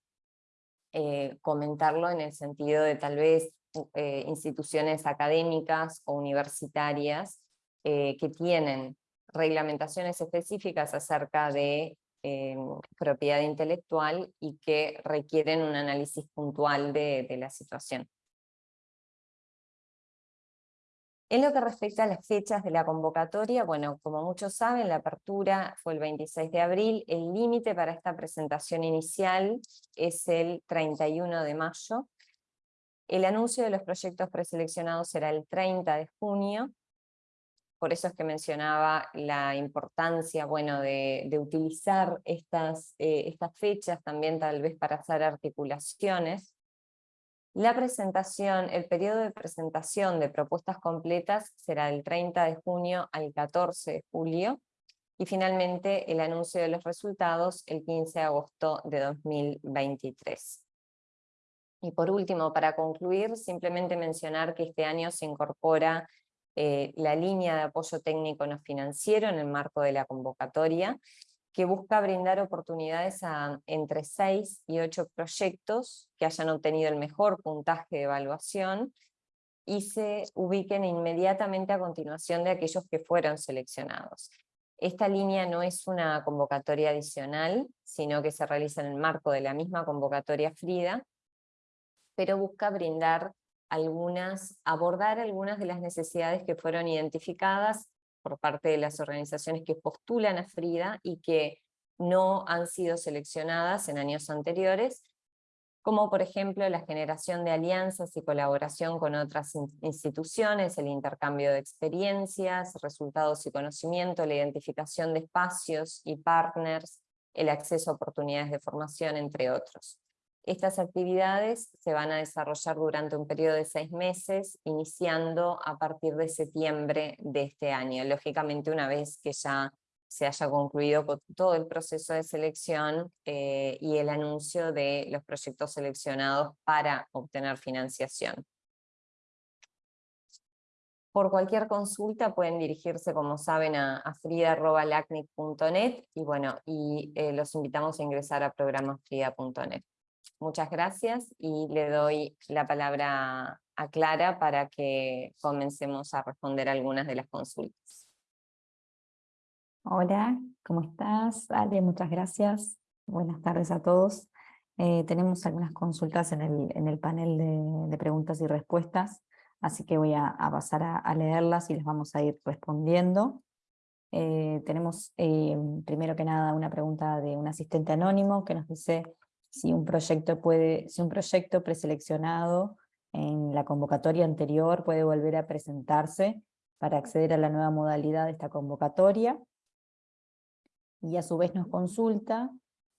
eh, comentarlo en el sentido de tal vez instituciones académicas o universitarias que tienen reglamentaciones específicas acerca de propiedad intelectual y que requieren un análisis puntual de la situación. En lo que respecta a las fechas de la convocatoria, bueno, como muchos saben, la apertura fue el 26 de abril, el límite para esta presentación inicial es el 31 de mayo, el anuncio de los proyectos preseleccionados será el 30 de junio, por eso es que mencionaba la importancia bueno, de, utilizar estas, eh, estas fechas también tal vez para hacer articulaciones, la presentación, el periodo de presentación de propuestas completas será del 30 de junio al 14 de julio y finalmente el anuncio de los resultados el 15 de agosto de 2023. Y por último, para concluir, simplemente mencionar que este año se incorpora eh, la línea de apoyo técnico no financiero en el marco de la convocatoria, que busca brindar oportunidades a entre 6 y 8 proyectos que hayan obtenido el mejor puntaje de evaluación y se ubiquen inmediatamente a continuación de aquellos que fueron seleccionados. Esta línea no es una convocatoria adicional, sino que se realiza en el marco de la misma convocatoria FRIDA, pero busca brindar algunas, abordar algunas de las necesidades que fueron identificadas por parte de las organizaciones que postulan a Frida y que no han sido seleccionadas en años anteriores, como por ejemplo la generación de alianzas y colaboración con otras instituciones, el intercambio de experiencias, resultados y conocimiento, la identificación de espacios y partners, el acceso a oportunidades de formación, entre otros. Estas actividades se van a desarrollar durante un periodo de seis meses, iniciando a partir de septiembre de este año. Lógicamente una vez que ya se haya concluido todo el proceso de selección eh, y el anuncio de los proyectos seleccionados para obtener financiación. Por cualquier consulta pueden dirigirse, como saben, a, a frida.lacnic.net y bueno, y eh, los invitamos a ingresar a programafrida.net. Muchas gracias y le doy la palabra a Clara para que comencemos a responder algunas de las consultas. Hola, ¿cómo estás? Ale, muchas gracias. Buenas tardes a todos. Eh, tenemos algunas consultas en el, en el panel de, preguntas y respuestas, así que voy a, pasar a, leerlas y les vamos a ir respondiendo. Eh, tenemos eh, primero que nada una pregunta de un asistente anónimo que nos dice si un proyecto, puede, si un proyecto preseleccionado en la convocatoria anterior puede volver a presentarse para acceder a la nueva modalidad de esta convocatoria. Y a su vez nos consulta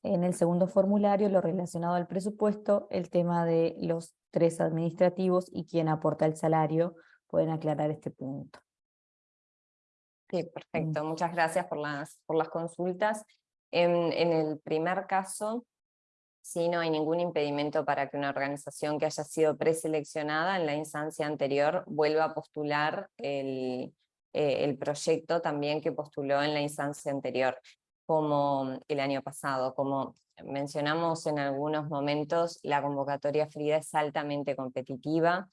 en el segundo formulario lo relacionado al presupuesto, el tema de los tres administrativos y quién aporta el salario, pueden aclarar este punto. Sí, perfecto. Muchas gracias por las, por las consultas. En, en el primer caso, sí, no hay ningún impedimento para que una organización que haya sido preseleccionada en la instancia anterior vuelva a postular el, eh, el proyecto también que postuló en la instancia anterior, como el año pasado. Como mencionamos en algunos momentos, la convocatoria Frida es altamente competitiva,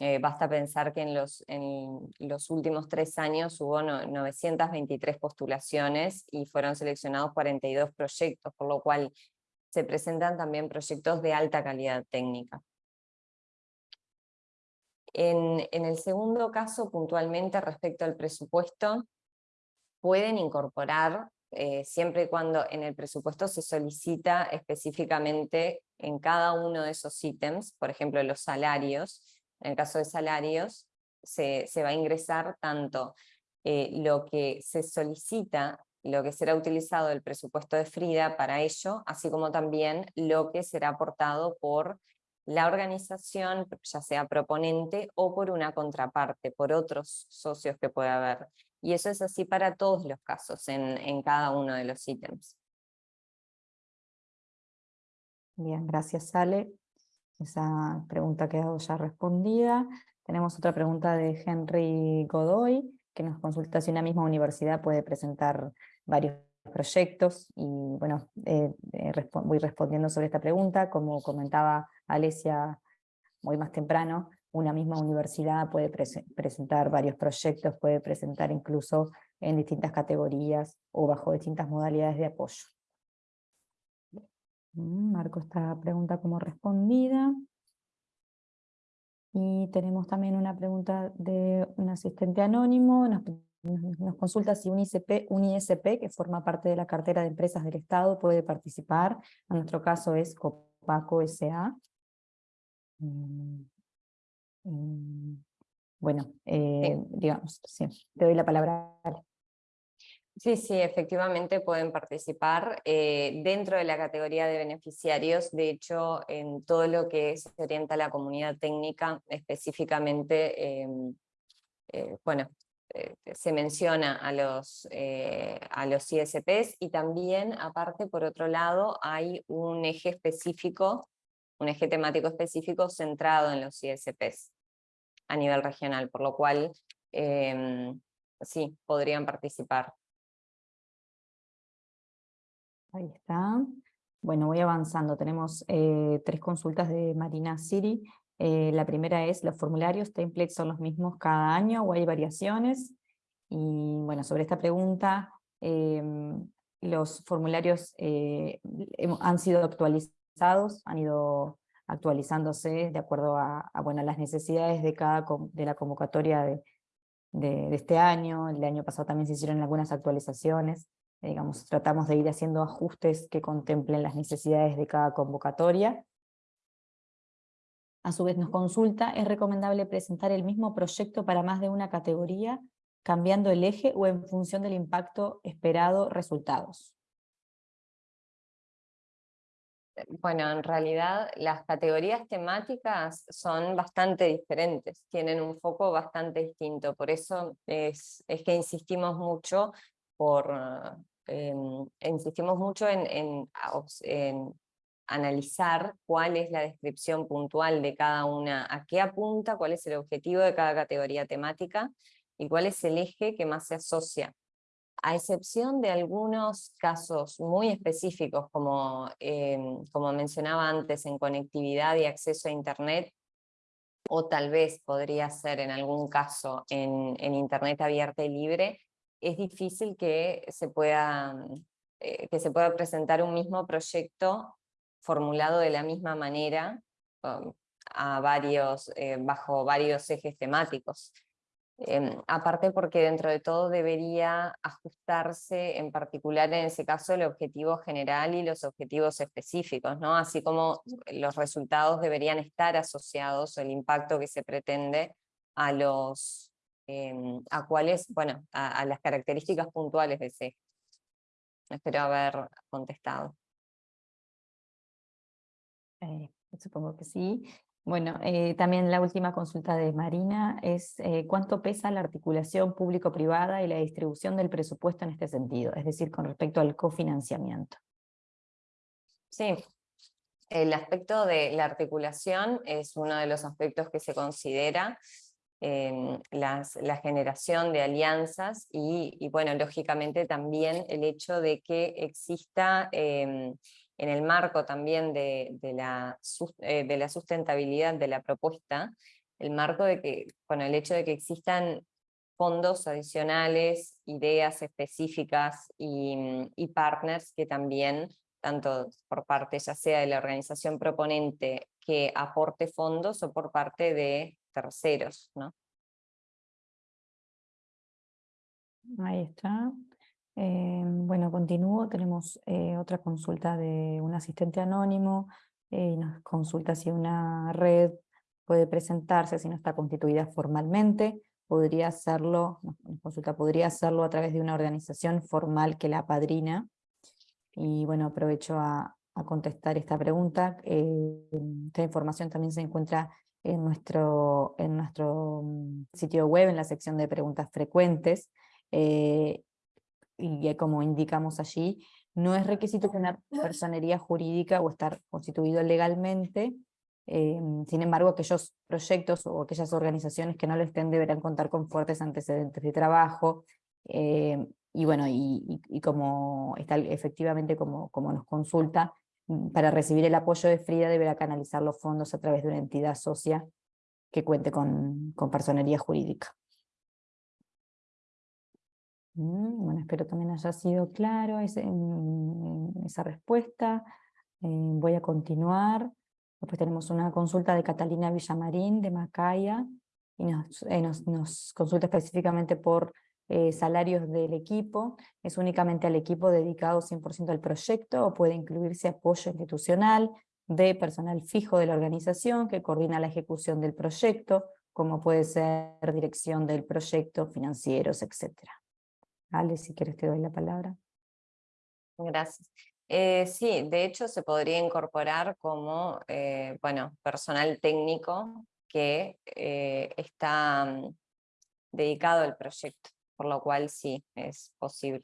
eh, basta pensar que en los, en los últimos tres años hubo 923 postulaciones y fueron seleccionados 42 proyectos, por lo cual se presentan también proyectos de alta calidad técnica. En, en el segundo caso, puntualmente respecto al presupuesto, pueden incorporar, eh, siempre y cuando en el presupuesto se solicita específicamente en cada uno de esos ítems, por ejemplo los salarios, en el caso de salarios, se, se va a ingresar tanto eh, lo que se solicita lo que será utilizado el presupuesto de Frida para ello, así como también lo que será aportado por la organización, ya sea proponente o por una contraparte, por otros socios que pueda haber. Y eso es así para todos los casos, en, en cada uno de los ítems. Bien, gracias Ale. Esa pregunta ha quedado ya respondida. Tenemos otra pregunta de Henry Godoy, que nos consulta si una misma universidad puede presentar varios proyectos, y bueno, eh, eh, voy respondiendo sobre esta pregunta, como comentaba Alesia muy más temprano, una misma universidad puede presentar varios proyectos, puede presentar incluso en distintas categorías o bajo distintas modalidades de apoyo. Mm, marco esta pregunta como respondida. Y tenemos también una pregunta de un asistente anónimo, nos, nos consulta si un, ICP, un ISP que forma parte de la cartera de empresas del Estado puede participar, en nuestro caso es Copaco S.A. Mm, mm, bueno, eh, digamos, sí, te doy la palabra. Sí, sí, efectivamente pueden participar eh, dentro de la categoría de beneficiarios, de hecho en todo lo que se orienta a la comunidad técnica, específicamente, em, eh, bueno, eh, se menciona a los, a los ISPs y también aparte por otro lado hay un eje específico, un eje temático específico centrado en los ISPs a nivel regional, por lo cual em, sí, podrían participar. Ahí está. Bueno, voy avanzando. Tenemos eh, tres consultas de Marina City. Eh, la primera es, ¿los formularios templates son los mismos cada año o hay variaciones? Y bueno, sobre esta pregunta, em, los formularios eh, han sido actualizados, han ido actualizándose de acuerdo a, bueno, las necesidades de, cada, de la convocatoria de este año. El año pasado también se hicieron algunas actualizaciones digamos, tratamos de ir haciendo ajustes que contemplen las necesidades de cada convocatoria. A su vez nos consulta, ¿es recomendable presentar el mismo proyecto para más de una categoría, cambiando el eje o en función del impacto esperado resultados? Bueno, en realidad las categorías temáticas son bastante diferentes, tienen un foco bastante distinto, por eso es, es que insistimos mucho por, em, insistimos mucho en, analizar cuál es la descripción puntual de cada una, a qué apunta, cuál es el objetivo de cada categoría temática y cuál es el eje que más se asocia. A excepción de algunos casos muy específicos, como, em, como mencionaba antes, en conectividad y acceso a Internet, o tal vez podría ser en algún caso en, en Internet abierta y libre, es difícil que se pueda, eh, que se pueda presentar un mismo proyecto formulado de la misma manera um, a varios, eh, bajo varios ejes temáticos. Em, aparte porque dentro de todo debería ajustarse en particular en ese caso el objetivo general y los objetivos específicos, ¿no? así como los resultados deberían estar asociados, el impacto que se pretende a los, em, a cuáles, bueno, a, las características puntuales de ese. Espero haber contestado. Eh, supongo que sí. Bueno, eh, también la última consulta de Marina es eh, cuánto pesa la articulación público-privada y la distribución del presupuesto en este sentido, es decir, con respecto al cofinanciamiento. Sí, el aspecto de la articulación es uno de los aspectos que se considera en la generación de alianzas y, bueno, lógicamente también el hecho de que exista em, en el marco también de, la, eh, de la sustentabilidad de la propuesta, el marco de que, con el hecho de que existan fondos adicionales, ideas específicas y, y, partners que también, tanto por parte ya sea de la organización proponente que aporte fondos o por parte de terceros. ¿no? Ahí está. Eh, bueno, continúo. Tenemos eh, otra consulta de un asistente anónimo. Eh, nos consulta si una red puede presentarse si no está constituida formalmente. Podría hacerlo, consulta, podría hacerlo a través de una organización formal que la padrina. Y bueno, aprovecho a, a contestar esta pregunta. esta información también se encuentra en nuestro, en nuestro mm, sitio web, en la sección de preguntas frecuentes y como indicamos allí, no es requisito tener personería jurídica o estar constituido legalmente, em, sin embargo aquellos proyectos o aquellas organizaciones que no lo estén deberán contar con fuertes antecedentes de trabajo, em, y bueno, y, como está efectivamente como, como nos consulta, para recibir el apoyo de Frida deberá canalizar los fondos a través de una entidad socia que cuente con, con personería jurídica. Mm, bueno, espero también haya sido claro esa respuesta. Eh, voy a continuar. Después tenemos una consulta de Catalina Villamarín de Macaya y nos, eh, consulta específicamente por eh, salarios del equipo. ¿Es únicamente al equipo dedicado 100% al proyecto o puede incluirse apoyo institucional de personal fijo de la organización que coordina la ejecución del proyecto, como puede ser dirección del proyecto, financieros, etcétera? Ale, si quieres te doy la palabra. Gracias. Eh, sí, de hecho se podría incorporar como eh, bueno, personal técnico que está mm, dedicado al proyecto, por lo cual sí, es posible.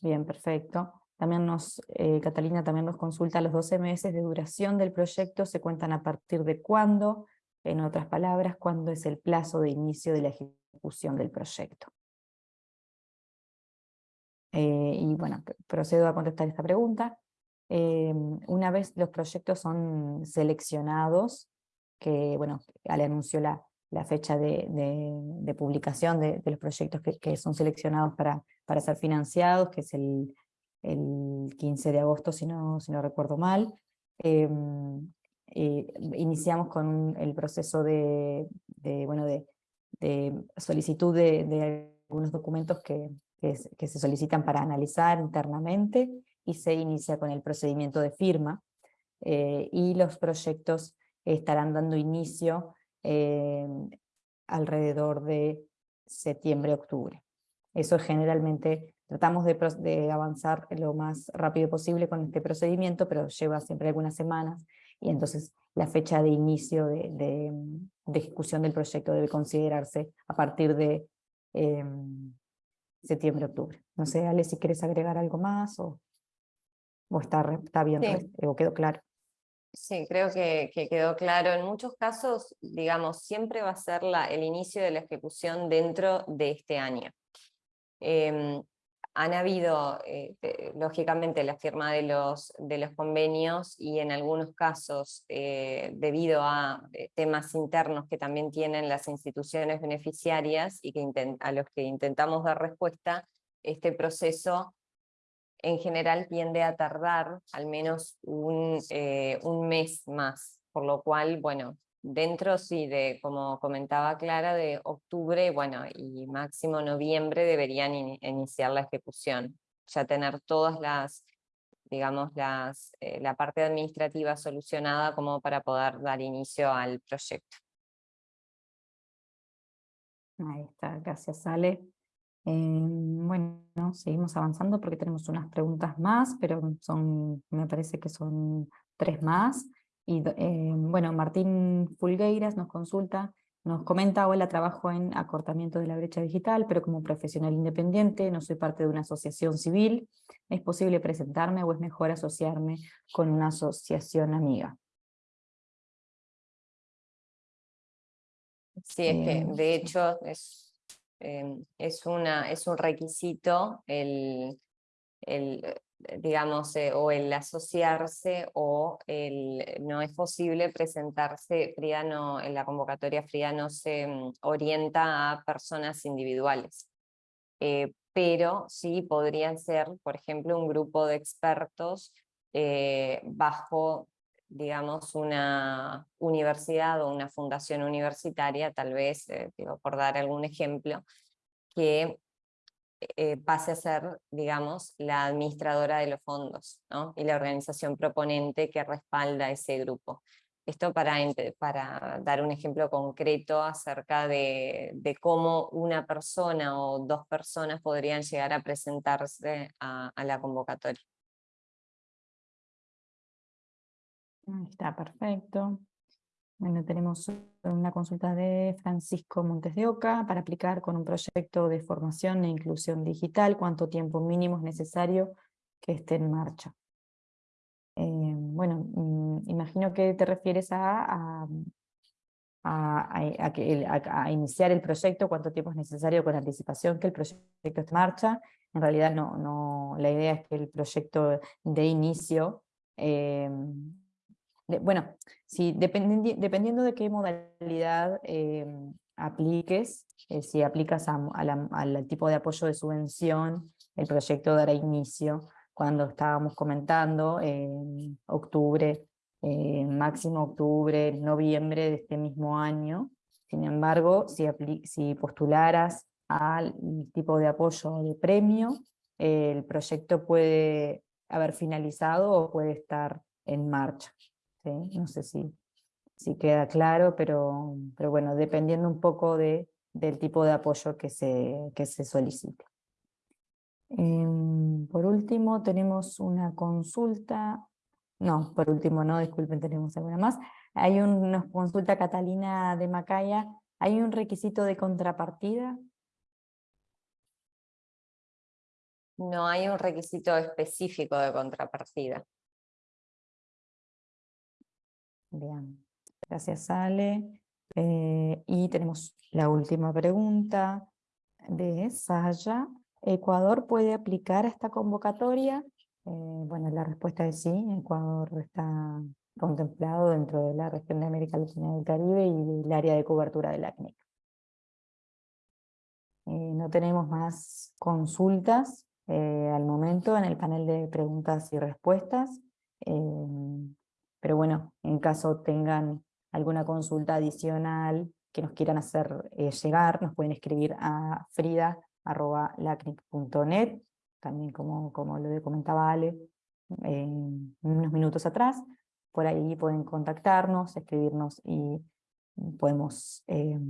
Bien, perfecto. También nos, Catalina también nos consulta los 12 meses de duración del proyecto, ¿se cuentan a partir de cuándo? En otras palabras, ¿cuándo es el plazo de inicio de la ejecución? del proyecto. Eh, y bueno, procedo a contestar esta pregunta. Eh, una vez los proyectos son seleccionados, que bueno, Ale anunció la, la fecha de, publicación de, los proyectos que, son seleccionados para, para ser financiados, que es el, el 15 de agosto, si no, si no recuerdo mal. Eh, iniciamos con el proceso de, bueno, de solicitud de, algunos documentos que, que, se solicitan para analizar internamente y se inicia con el procedimiento de firma eh, y los proyectos estarán dando inicio eh, alrededor de septiembre-octubre. Eso generalmente tratamos de, de, avanzar lo más rápido posible con este procedimiento, pero lleva siempre algunas semanas y entonces la fecha de inicio de, ejecución del proyecto debe considerarse a partir de em, septiembre-octubre. No sé, Ale, si quieres agregar algo más o, o está, está bien o quedó claro. Sí, creo que, quedó claro. En muchos casos, digamos, siempre va a ser el inicio de la ejecución dentro de este año. Em, han habido, eh, lógicamente, la firma de los, convenios y en algunos casos, eh, debido a eh, temas internos que también tienen las instituciones beneficiarias y a los que intentamos dar respuesta, este proceso en general tiende a tardar al menos un, un mes más, por lo cual, bueno, dentro, sí, de, como comentaba Clara, de octubre, bueno, y máximo noviembre deberían iniciar la ejecución. Ya tener todas las, digamos, las, eh, la parte administrativa solucionada como para poder dar inicio al proyecto. Ahí está, gracias Ale. Em, bueno, seguimos avanzando porque tenemos unas preguntas más, pero son, me parece que son tres más. Y em, bueno, Martín Fulgueiras nos consulta, nos comenta, hola, trabajo en acortamiento de la brecha digital, pero como profesional independiente, no soy parte de una asociación civil, ¿es posible presentarme o es mejor asociarme con una asociación amiga? Sí, es que de hecho es Em, es, una, es un requisito el, el eh, digamos, eh, o el asociarse o el, no es posible presentarse, Frida en la convocatoria Frida no se mm, orienta a personas individuales, eh, pero sí podrían ser, por ejemplo, un grupo de expertos bajo digamos, una universidad o una fundación universitaria, tal vez, eh, por dar algún ejemplo, que eh, pase a ser, digamos, la administradora de los fondos y la organización proponente que respalda ese grupo. Esto para, para dar un ejemplo concreto acerca de, cómo una persona o dos personas podrían llegar a presentarse a la convocatoria. Está perfecto. Bueno, tenemos una consulta de Francisco Montes de Oca para aplicar con un proyecto de formación e inclusión digital, cuánto tiempo mínimo es necesario que esté en marcha. Eh, bueno, mm, imagino que te refieres a, a, iniciar el proyecto, cuánto tiempo es necesario con anticipación que el proyecto esté en marcha. En realidad no, no, la idea es que el proyecto de inicio eh, bueno, si dependiendo de qué modalidad em, apliques, eh, si aplicas al tipo de apoyo de subvención, el proyecto dará inicio cuando estábamos comentando, en octubre, máximo octubre, noviembre de este mismo año. Sin embargo, si postularas al tipo de apoyo de premio, el proyecto puede haber finalizado o puede estar en marcha. No sé si, si queda claro, pero, pero bueno, dependiendo un poco de, del tipo de apoyo que se, que se solicite. Em, por último, tenemos una consulta, no, por último no, disculpen, tenemos alguna más. Hay una consulta Catalina de Macaya, ¿hay un requisito de contrapartida? No hay un requisito específico de contrapartida. Bien, gracias Ale. Eh, y tenemos la última pregunta de Saya. ¿Ecuador puede aplicar a esta convocatoria? Eh, bueno, la respuesta es sí, Ecuador está contemplado dentro de la región de América Latina y del Caribe y del área de cobertura de la. Eh, no tenemos más consultas al momento en el panel de preguntas y respuestas. Pero bueno, en caso tengan alguna consulta adicional que nos quieran hacer eh, llegar, nos pueden escribir a frida.lacnic.net, también como, como lo comentaba Ale unos minutos atrás, por ahí pueden contactarnos, escribirnos y podemos eh,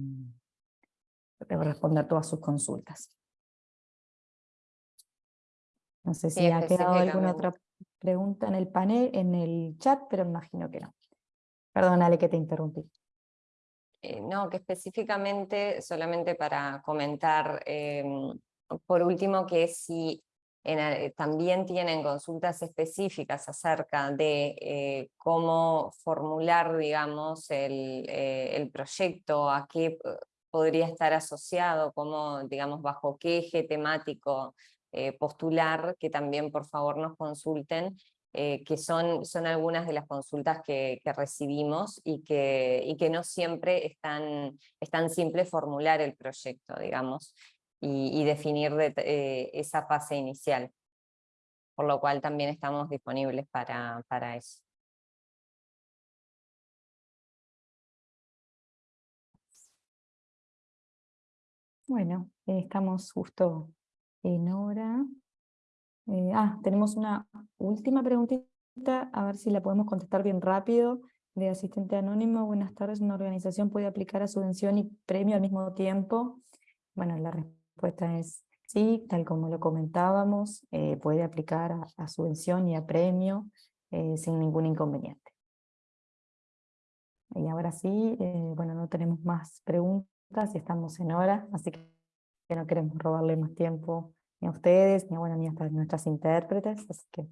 responder todas sus consultas. No sé si ha quedado alguna otra pregunta en el panel, en el chat, pero imagino que no. Perdónale que te interrumpí. Eh, no, que específicamente, solamente para comentar, em, por último, que si también tienen consultas específicas acerca de eh, cómo formular, digamos, el, eh, el, proyecto, a qué podría estar asociado, cómo, digamos, bajo qué eje temático eh, postular, que también por favor nos consulten, eh, que son, son algunas de las consultas que, recibimos y que, y que no siempre es tan, simple formular el proyecto, digamos, y, definir eh, esa fase inicial. Por lo cual también estamos disponibles para, para eso. Bueno, estamos justo en hora. Eh, ah, tenemos una última preguntita, a ver si la podemos contestar bien rápido. De asistente anónimo, buenas tardes, ¿una organización puede aplicar a subvención y premio al mismo tiempo? Bueno, la respuesta es sí, tal como lo comentábamos, eh, puede aplicar a, subvención y a premio eh, sin ningún inconveniente. Y ahora sí, eh, bueno, no tenemos más preguntas y estamos en hora, así que no queremos robarle más tiempo a ustedes, ni a, bueno, nuestras intérpretes, así que...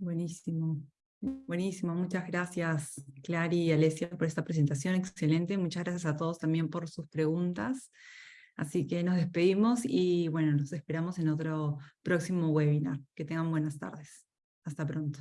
Buenísimo. Buenísimo, muchas gracias Clary y Alesia por esta presentación, excelente. Muchas gracias a todos también por sus preguntas. Así que nos despedimos y bueno, nos esperamos en otro próximo webinar. Que tengan buenas tardes. Hasta pronto.